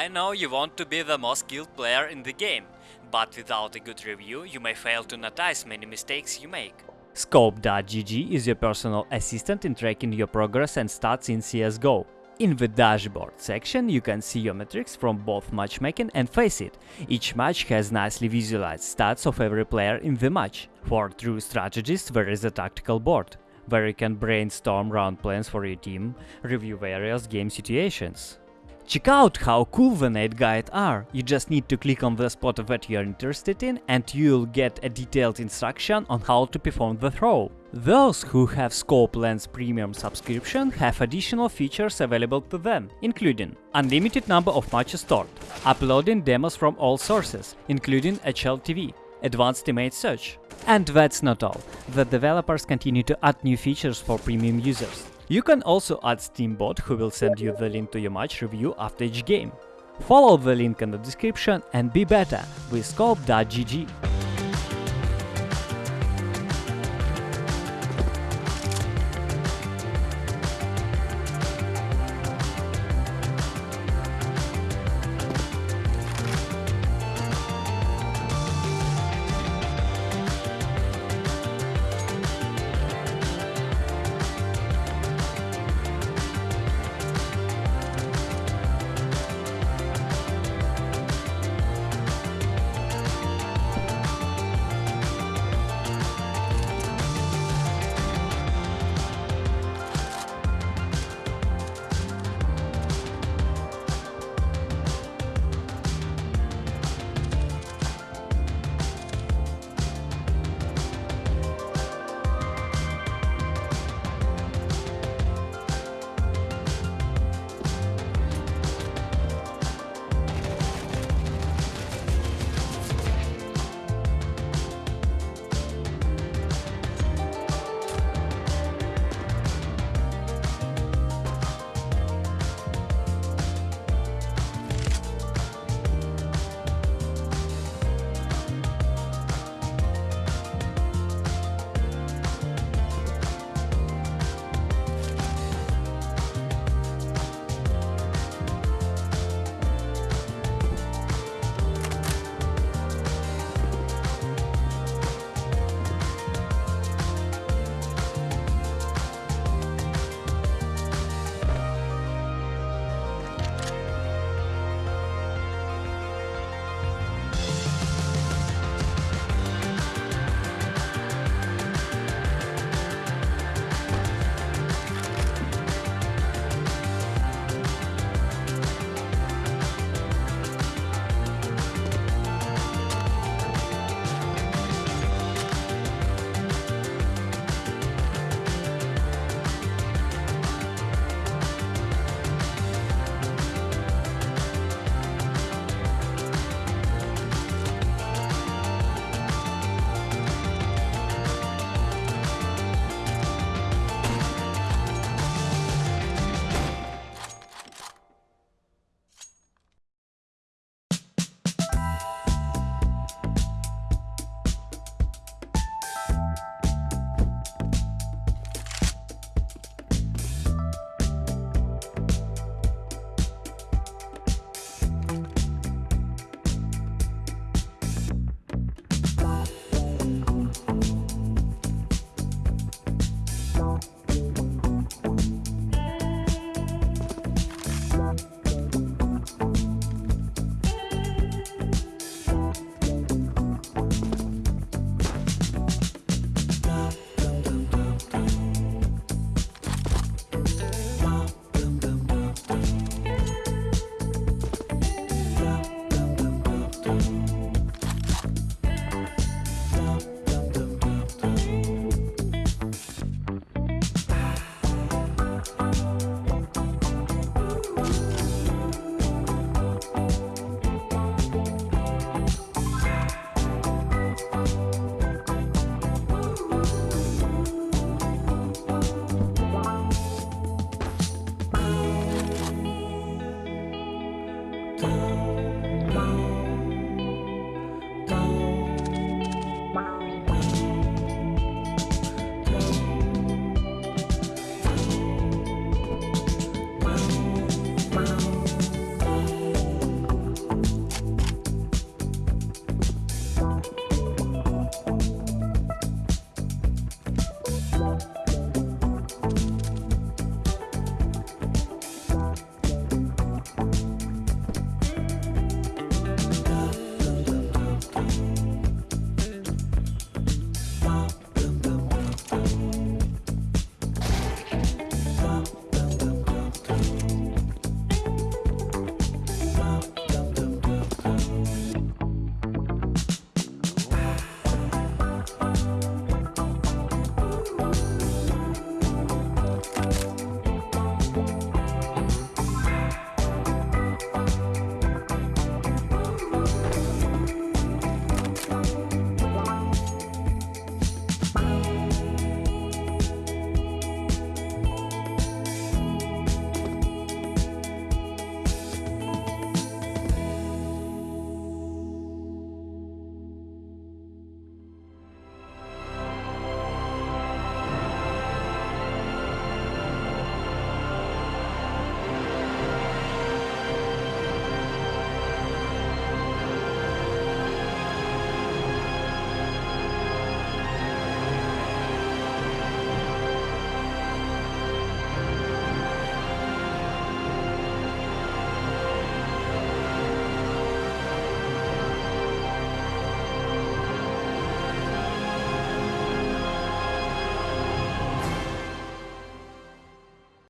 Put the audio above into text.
I know you want to be the most skilled player in the game, but without a good review you may fail to notice many mistakes you make. Scope.gg is your personal assistant in tracking your progress and stats in CSGO. In the dashboard section you can see your metrics from both matchmaking and FACEIT. Each match has nicely visualized stats of every player in the match. For true strategists there is a tactical board, where you can brainstorm round plans for your team, review various game situations. Check out how cool the nade guide are, you just need to click on the spot that you're interested in and you'll get a detailed instruction on how to perform the throw. Those who have Scope Lens Premium subscription have additional features available to them, including unlimited number of matches stored, uploading demos from all sources, including HLTV, advanced image search. And that's not all, the developers continue to add new features for premium users. You can also add Steambot who will send you the link to your match review after each game. Follow the link in the description and be better with Scope.gg.